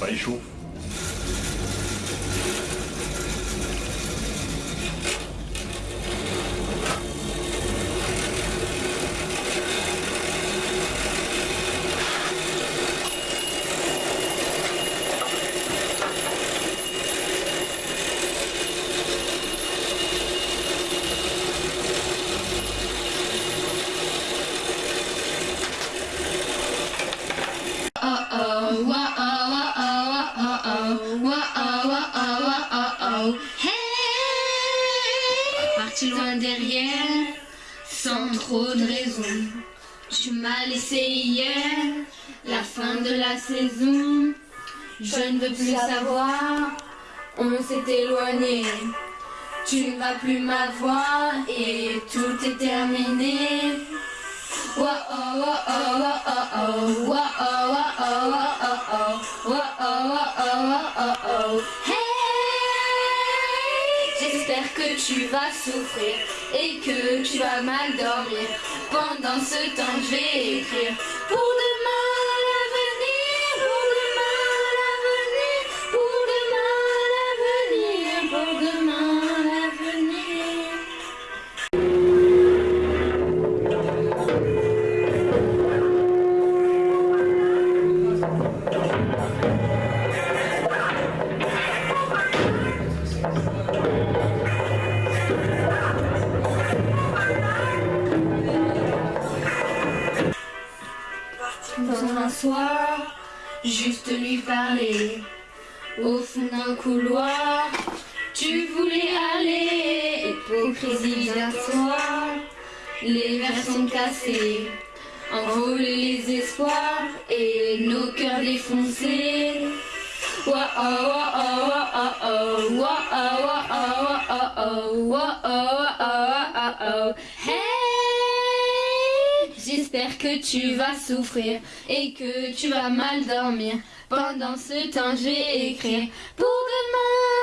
pas les Parti loin derrière, sans trop de raison. Tu m'as laissé hier, la fin de la saison. Je ne veux plus savoir, on s'est éloigné. Tu ne vas plus m'avoir et tout est terminé. Wa oh oh wa oh wa que tu vas souffrir et que tu vas mal dormir. Pendant ce temps, je vais écrire Dans un soir, juste lui parler. Au fond d'un couloir, tu voulais aller. Hypocrisie d'un soir, les verres sont cassés. Envoler les espoirs et nos cœurs défoncés. J'espère que tu vas souffrir et que tu vas mal dormir. Pendant ce temps, je vais écrire pour demain